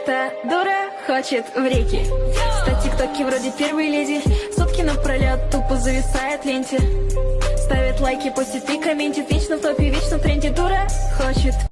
Эта дура хочет в реки. Стать тиктоки вроде первой леди. Сутки напролет тупо зависает ленте. Ставит лайки, постит и комментит. Вечно в топе, вечно в тренде. Дура хочет